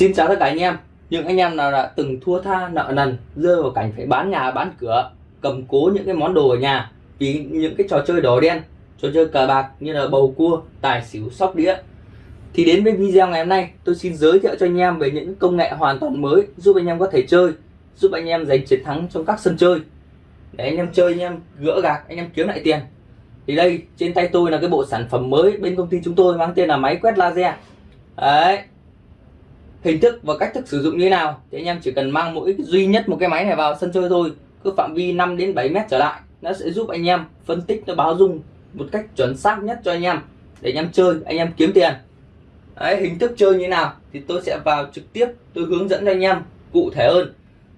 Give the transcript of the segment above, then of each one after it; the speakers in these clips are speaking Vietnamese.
Xin chào tất cả anh em. Những anh em nào đã từng thua tha nợ nần Rơi vào cảnh phải bán nhà bán cửa Cầm cố những cái món đồ ở nhà Vì những cái trò chơi đỏ đen Trò chơi cờ bạc như là bầu cua, tài xỉu, sóc đĩa. Thì đến với video ngày hôm nay Tôi xin giới thiệu cho anh em về những công nghệ hoàn toàn mới Giúp anh em có thể chơi Giúp anh em giành chiến thắng trong các sân chơi. Để anh em chơi anh em gỡ gạc Anh em kiếm lại tiền. Thì đây trên tay tôi là cái bộ sản phẩm mới Bên công ty chúng tôi mang tên là máy quét laser. Đấy hình thức và cách thức sử dụng như thế nào. Thì anh em chỉ cần mang mỗi duy nhất một cái máy này vào sân chơi thôi. Cứ phạm vi 5 đến 7 mét trở lại nó sẽ giúp anh em phân tích nó báo dung một cách chuẩn xác nhất cho anh em. Để anh em chơi anh em kiếm tiền. Đấy, hình thức chơi như thế nào thì tôi sẽ vào trực tiếp tôi hướng dẫn cho anh em cụ thể hơn.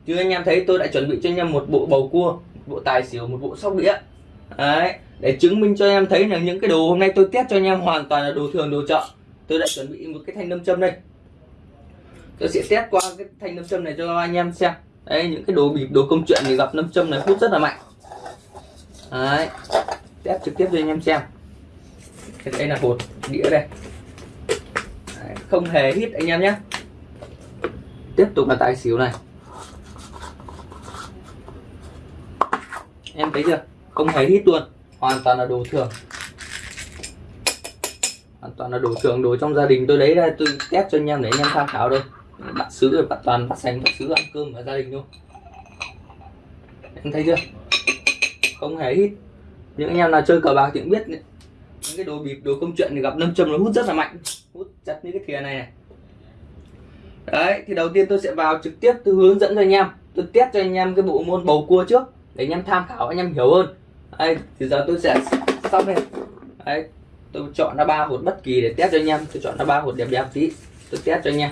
Như anh em thấy tôi đã chuẩn bị cho anh em một bộ bầu cua một bộ tài xỉu một bộ sóc đĩa. Đấy, để chứng minh cho anh em thấy là những cái đồ hôm nay tôi test cho anh em hoàn toàn là đồ thường đồ chợ. Tôi đã chuẩn bị một cái thanh nâm châm đây tôi sẽ test qua cái thanh nâm châm này cho anh em xem. Đấy những cái đồ bịp đồ công chuyện thì gặp nâm châm này hút rất là mạnh. Đấy test trực tiếp cho anh em xem. Đây là hột đĩa đây. Đấy, không hề hít anh em nhé. Tiếp tục là tài xỉu này. Em thấy chưa? Không hề hít luôn. Hoàn toàn là đồ thường. Hoàn toàn là đồ thường đồ trong gia đình tôi lấy ra tôi test cho anh em để anh em tham khảo thôi bạn sứ rồi bát toàn bắt sành, bạn sứ ăn cơm ở gia đình luôn em thấy chưa? Không hề hít những anh em nào chơi cờ bạc thì cũng biết những cái đồ bịp, đồ công chuyện thì gặp lâm châm nó hút rất là mạnh. Hút chặt như cái thìa này này. Đấy, thì đầu tiên tôi sẽ vào trực tiếp, tôi hướng dẫn cho anh em. Tôi test cho anh em cái bộ môn bầu cua trước, để anh em tham khảo, anh em hiểu hơn. Đây, thì giờ tôi sẽ xong này đấy, tôi chọn ra ba hột bất kỳ để test cho anh em. Tôi chọn ra ba hột đẹp đẹp tí. Tôi test cho anh em.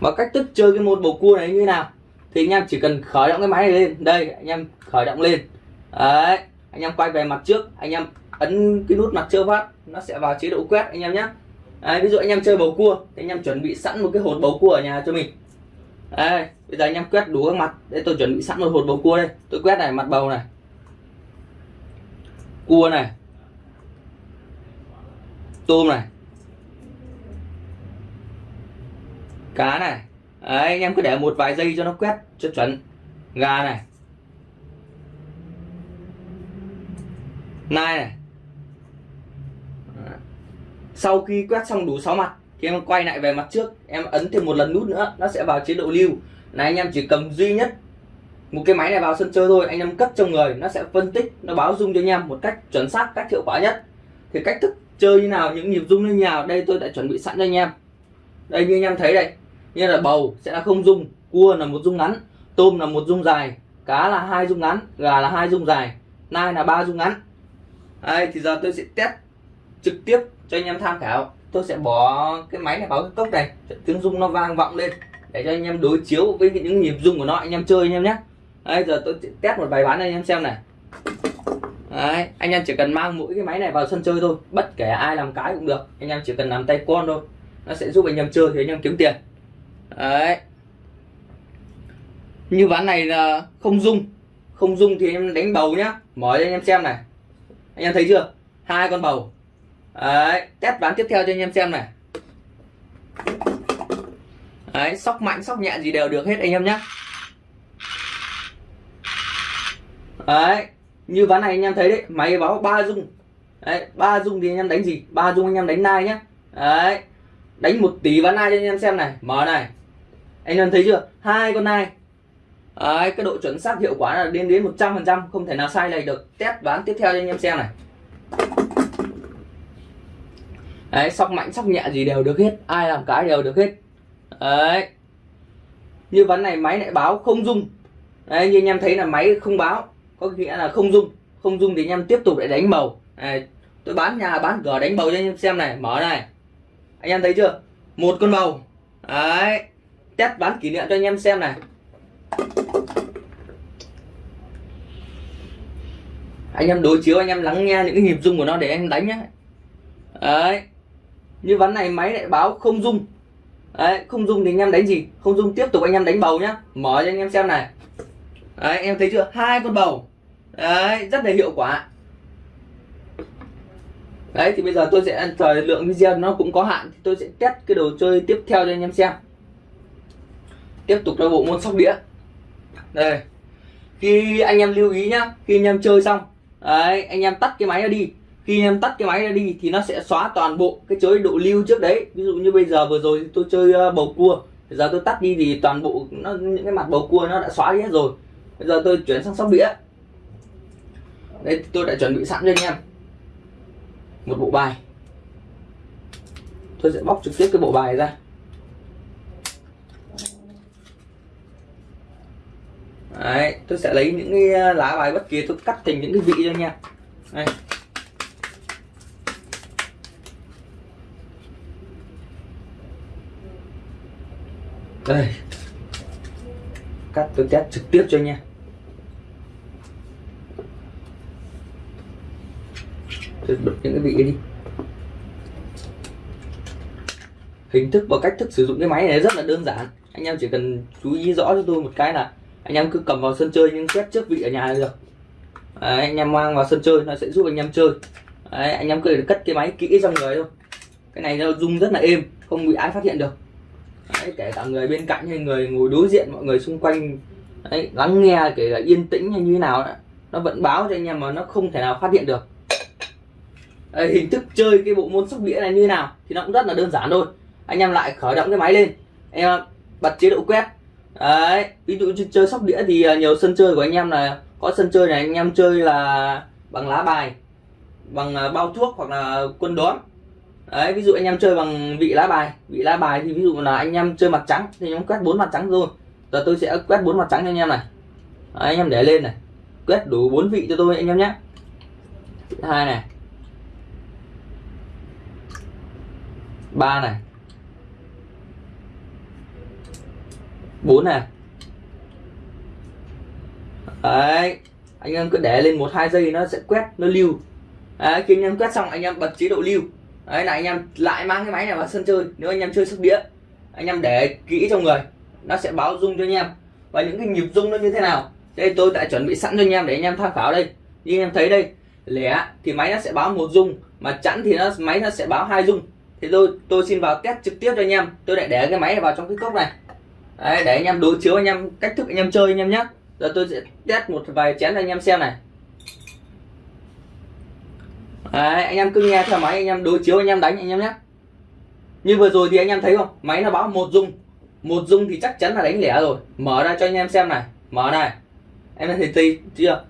Và cách thức chơi cái môn bầu cua này như thế nào? Thì anh em chỉ cần khởi động cái máy này lên. Đây anh em khởi động lên. Đấy anh em quay về mặt trước. Anh em ấn cái nút mặt trước phát. Nó sẽ vào chế độ quét anh em nhé đấy, ví dụ anh em chơi bầu cua thì anh em chuẩn bị sẵn một cái hột bầu cua ở nhà cho mình. Đây bây giờ anh em quét đủ các mặt. Để tôi chuẩn bị sẵn một hột bầu cua đây. Tôi quét này mặt bầu này. Cua này. Tôm này. Cá này. Đấy, anh em cứ để một vài giây cho nó quét cho chuẩn. Gà này. Nai này. Sau khi quét xong đủ 6 mặt thì em quay lại về mặt trước. Em ấn thêm một lần nút nữa nó sẽ vào chế độ lưu. Này anh em chỉ cầm duy nhất một cái máy này vào sân chơi thôi. Anh em cất trong người nó sẽ phân tích nó báo dung cho anh em một cách chuẩn xác cách hiệu quả nhất. Thì cách thức chơi như nào những nhịp dung như nào đây tôi đã chuẩn bị sẵn cho anh em. Đây như anh em thấy đây như là bầu sẽ là không dung cua là một dung ngắn tôm là một dung dài cá là hai dung ngắn gà là hai dung dài nai là ba dung ngắn. Đây thì giờ tôi sẽ test trực tiếp cho anh em tham khảo. Tôi sẽ bỏ cái máy này vào cái cốc này tiếng rung nó vang vọng lên để cho anh em đối chiếu với những nhịp rung của nó anh em chơi anh em nhé. Đây giờ tôi test một bài bán anh em xem này. Đấy, anh em chỉ cần mang mỗi cái máy này vào sân chơi thôi bất kể ai làm cái cũng được anh em chỉ cần làm tay con thôi nó sẽ giúp anh em chơi thì anh em kiếm tiền đấy. Như ván này là không dung không dung thì em đánh bầu nhá. Mở cho anh em xem này. Anh em thấy chưa? Hai con bầu. Đấy, test ván tiếp theo cho anh em xem này. Đấy, sóc mạnh, sóc nhẹ gì đều được hết anh em nhé đấy, như ván này anh em thấy đấy, máy báo ba dung đấy, ba dung thì anh em đánh gì? Ba dung anh em đánh nai nhá. Đấy, đánh một tí ván nai cho anh em xem này. Mở này anh em thấy chưa? Hai con nai. Đấy, cái độ chuẩn xác hiệu quả là đến đến 100% không thể nào sai này được. Test bán tiếp theo cho anh em xem này. Đấy, sóc mạnh sóc nhẹ gì đều được hết. Ai làm cái đều được hết. Đấy. như ván này máy lại báo không dung Đấy, như anh em thấy là máy không báo có nghĩa là không dung không dung thì anh em tiếp tục lại đánh bầu. Đấy, tôi bán nhà bán cửa đánh bầu cho anh em xem này. Mở này. Anh em thấy chưa? Một con bầu. Đấy test bán kỷ niệm cho anh em xem này. Anh em đối chiếu, anh em lắng nghe những cái nhịp rung của nó để anh đánh nhé đấy. Như ván này máy lại báo không rung. Đấy, không rung thì anh em đánh gì? Không rung, tiếp tục anh em đánh bầu nhá. Mở cho anh em xem này. Đấy, em thấy chưa? Hai con bầu. Đấy, rất là hiệu quả. Đấy, thì bây giờ tôi sẽ thời lượng video nó cũng có hạn thì tôi sẽ test cái đồ chơi tiếp theo cho anh em xem tiếp tục là bộ môn sóc đĩa. Đây, khi anh em lưu ý nhá, khi anh em chơi xong, đấy, anh em tắt cái máy ra đi. Khi anh em tắt cái máy ra đi thì nó sẽ xóa toàn bộ cái chế độ lưu trước đấy. Ví dụ như bây giờ vừa rồi tôi chơi ờ, bầu cua, bây giờ tôi tắt đi thì toàn bộ nó, những cái mặt bầu cua nó đã xóa đi hết rồi. Bây giờ tôi chuyển sang sóc đĩa. Đây tôi đã chuẩn bị sẵn cho anh em. Một bộ bài. Tôi sẽ bóc trực tiếp cái bộ bài ra. Đấy, tôi sẽ lấy những cái ờ, lá bài bất kỳ tôi cắt thành những cái vị cho nha. Đây. Đây. Cắt tôi test trực tiếp cho nha. Tôi bật những cái vị đi. Hình thức và cách thức sử dụng cái máy này rất là đơn giản. Anh em chỉ cần chú ý rõ cho tôi một cái là anh em cứ cầm vào sân chơi nhưng quét trước vị ở nhà là được. Đấy, anh em mang vào sân chơi nó sẽ giúp anh em chơi. Đấy, anh em cứ cất cái máy kỹ trong người thôi. Cái này nó rung rất là êm không bị ai phát hiện được. Đấy, kể cả người bên cạnh hay người ngồi đối diện mọi người xung quanh Đấy, lắng nghe kể cả yên tĩnh hay như thế nào nó vẫn báo cho anh em mà nó không thể nào phát hiện được. Đấy, hình thức chơi cái bộ môn sóc đĩa này như thế nào thì nó cũng rất là đơn giản thôi. Anh em lại khởi động cái máy lên. Em bật chế độ quét đấy ví dụ như chơi sóc đĩa thì à, nhiều sân chơi của anh em là có sân chơi này anh em chơi là bằng lá bài bằng à, bao thuốc hoặc là quân đón đấy ví dụ anh em chơi bằng vị lá bài vị lá bài thì ví dụ là anh em chơi mặt trắng thì anh em quét bốn mặt trắng rồi giờ tôi sẽ quét bốn mặt trắng cho anh em này. Đấy, anh em để lên này. Quét đủ bốn vị cho tôi anh em nhé. Hai này. Ba này. Bốn này. Đấy anh em cứ để lên một hai giây nó sẽ quét nó lưu. Đấy, khi anh em quét xong anh em bật chế độ lưu. Đấy là anh em lại mang cái máy này vào sân chơi. Nếu anh em chơi sóc đĩa anh em để kỹ trong người nó sẽ báo rung cho anh em. Và những cái nhịp rung nó như thế nào? Đây tôi đã chuẩn bị sẵn cho anh em để anh em tham khảo đây. Như anh em thấy đây lẻ thì máy nó sẽ báo một rung mà chẵn thì nó máy nó sẽ báo hai rung thì tôi tôi xin vào test trực tiếp cho anh em. Tôi lại để cái máy này vào trong cái cốc này. Đấy, để anh em đối chiếu anh em cách thức anh em chơi anh em nhé giờ tôi sẽ test một vài chén cho anh em xem này Đấy, anh em cứ nghe theo máy anh em đối chiếu anh em đánh anh em nhé như vừa rồi thì anh em thấy không máy nó báo một dung một dung thì chắc chắn là đánh lẻ rồi mở ra cho anh em xem này mở này em thấy thấy chưa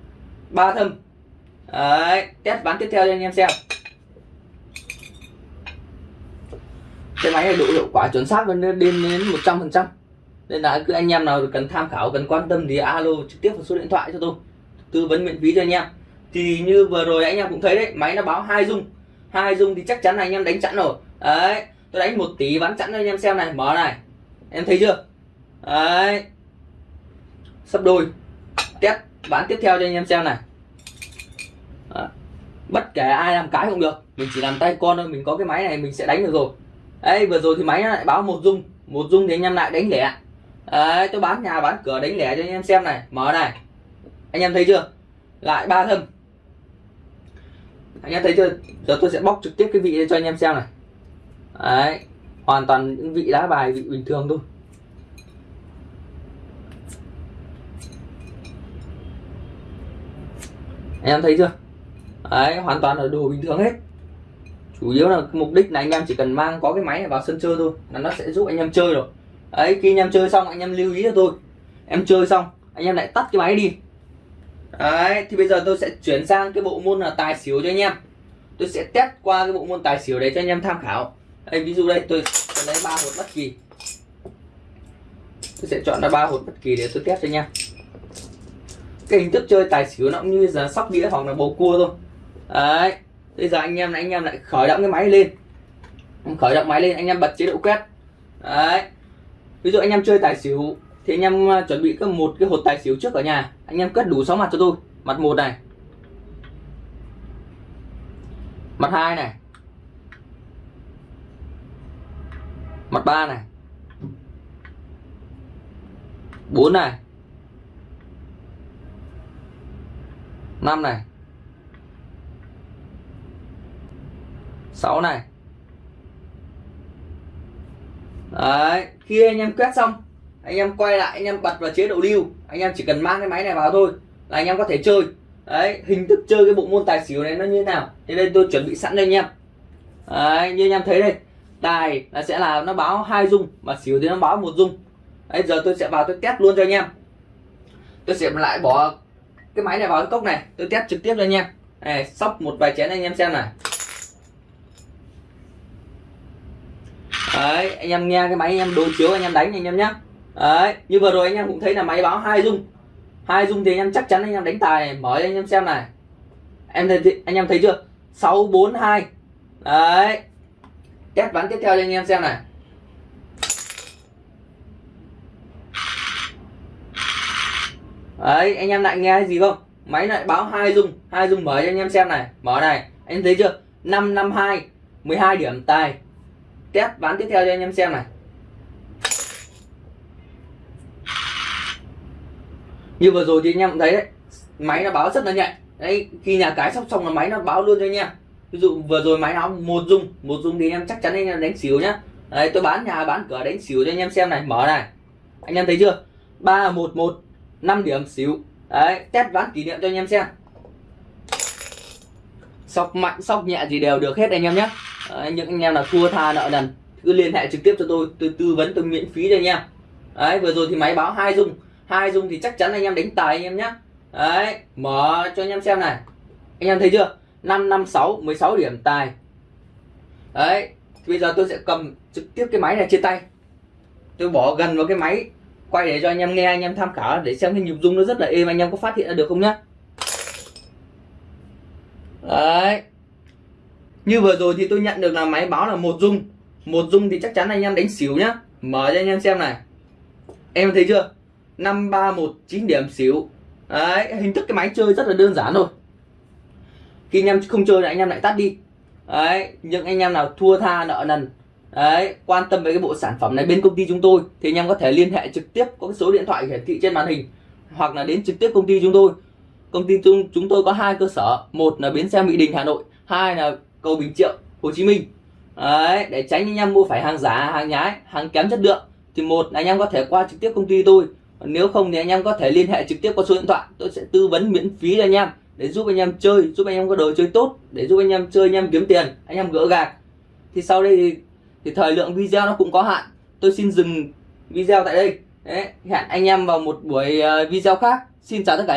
ba thâm Đấy, test bán tiếp theo cho anh em xem cái máy này độ hiệu quả chuẩn xác lên đến đến một trăm phần trăm nên là cứ anh em nào cần tham khảo, cần quan tâm thì alo trực tiếp vào số điện thoại cho tôi. Tư vấn miễn phí cho anh em. Thì như vừa rồi anh em cũng thấy đấy, máy nó báo hai dung. Hai dung thì chắc chắn là anh em đánh chẵn rồi. Đấy, tôi đánh một tỷ bán chẵn cho anh em xem này. Mở này. Em thấy chưa? Đấy. Sắp đôi. Test, bán tiếp theo cho anh em xem này. Đấy. bất kể ai làm cái cũng được. Mình chỉ làm tay con thôi, mình có cái máy này mình sẽ đánh được rồi. Đấy, vừa rồi thì máy nó lại báo một dung. Một dung thì anh em lại đánh lẻ đấy tôi bán nhà bán cửa đánh lẻ cho anh em xem này. Mở này. Anh em thấy chưa? Lại ba thâm. Anh em thấy chưa? Giờ tôi sẽ bóc trực tiếp cái vị cho anh em xem này. Đấy, hoàn toàn những vị lá bài, vị bình thường thôi. Anh em thấy chưa? Đấy, hoàn toàn là đồ bình thường hết. Chủ yếu là mục đích là anh em chỉ cần mang có cái máy này vào sân chơi thôi. Là nó sẽ giúp anh em chơi rồi đấy khi anh em chơi xong anh em lưu ý cho tôi. Em chơi xong anh em lại tắt cái máy đi. Đấy thì bây giờ tôi sẽ chuyển sang cái bộ môn là tài xỉu cho anh em. Tôi sẽ test qua cái bộ môn tài xỉu đấy cho anh em tham khảo. Đây ví dụ đây tôi, tôi lấy ba hột bất kỳ. Tôi sẽ chọn ra ba hột bất kỳ để tôi test cho anh em. Cái hình thức chơi tài xỉu nó cũng như là sóc đĩa hoặc là bầu cua thôi. Đấy bây giờ anh em anh em lại khởi động cái máy lên. Khởi động máy lên anh em bật chế độ quét. Đấy ví dụ anh em chơi tài xỉu, thì anh em à, chuẩn bị có một cái hột tài xỉu trước ở nhà. Anh em cất đủ 6 mặt cho tôi. Mặt một này. Mặt hai này. Mặt ba này. Bốn này. Năm này. Sáu này đấy khi anh em quét xong anh em quay lại anh em bật vào chế độ lưu. Anh em chỉ cần mang cái máy này vào thôi là anh em có thể chơi. Đấy hình thức chơi cái bộ môn tài xỉu này nó như thế nào? Thế đây tôi chuẩn bị sẵn đây anh em. Đấy, như anh em thấy đây tài là sẽ là nó báo hai dung mà xỉu thì nó báo một dung. Đấy giờ tôi sẽ vào tôi test luôn cho anh em. Tôi sẽ lại bỏ cái máy này vào cái cốc này tôi test trực tiếp cho anh em. Này sóc một vài chén anh em xem này. Đấy anh em nghe cái máy anh em đối chiếu anh em đánh anh em nhé đấy như vừa rồi anh em cũng thấy là máy báo hai dung hai dung thì anh em chắc chắn anh em đánh tài này. mở cho anh em xem này em thấy anh em thấy chưa sáu bốn hai đấy test ván tiếp theo cho anh em xem này đấy anh em lại nghe gì không máy lại báo hai dung hai dung mở cho anh em xem này mở này anh thấy chưa năm năm hai 12 điểm tài test ván tiếp theo cho anh em xem này. Như vừa rồi thì anh em thấy đấy, máy nó báo rất là nhạy. Đấy, khi nhà cái sóc xong là máy nó báo luôn cho anh em. Ví dụ vừa rồi máy nó một dung một dung thì anh em chắc chắn anh em đánh xỉu nhá. Đấy, tôi bán nhà, bán cửa đánh xỉu cho anh em xem này, mở này. Anh em thấy chưa? Ba, một một, năm điểm xỉu. Đấy, test ván kỷ niệm cho anh em xem. Sóc mạnh sóc nhẹ gì đều được hết anh em nhé đấy, những anh em là thua tha nợ nần cứ liên hệ trực tiếp cho tôi tôi tư vấn tôi miễn phí cho anh em. Đấy vừa rồi thì máy báo hai dung. Hai dung thì chắc chắn anh em đánh tài anh em nhé đấy mở cho anh em xem này. Anh em thấy chưa? Năm năm sáu 16 điểm tài. Đấy bây giờ tôi sẽ cầm trực tiếp cái máy này trên tay. Tôi bỏ gần vào cái máy quay để cho anh em nghe anh em tham khảo để xem cái nhịp dung nó rất là êm anh em có phát hiện ra được không nhá. Đấy như vừa rồi thì tôi nhận được là máy báo là một dung. Một dung thì chắc chắn anh em đánh xỉu nhá. Mở cho anh em xem này. Em thấy chưa? năm ba một chín điểm xỉu. Đấy, hình thức cái máy chơi rất là đơn giản thôi. Khi anh em không chơi là anh em lại tắt đi. Đấy, những anh em nào thua tha nợ nần. Đấy, quan tâm về cái bộ sản phẩm này bên công ty chúng tôi thì anh em có thể liên hệ trực tiếp có cái số điện thoại hiển thị trên màn hình hoặc là đến trực tiếp công ty chúng tôi. Công ty chúng chúng tôi có hai cơ sở. Một là bến xe mỹ đình, hà nội. Hai là cầu bình triệu hồ chí minh đấy để tránh anh em mua phải hàng giả hàng nhái hàng kém chất lượng thì một anh em có thể qua trực tiếp công ty tôi nếu không thì anh em có thể liên hệ trực tiếp qua số điện thoại tôi sẽ tư vấn miễn phí cho anh em để giúp anh em chơi giúp anh em có đồ chơi tốt để giúp anh em chơi anh em kiếm tiền anh em gỡ gạc thì sau đây thì, thì thời lượng video nó cũng có hạn tôi xin dừng video tại đây Đấy, hẹn anh em vào một buổi video khác xin chào tất cả anh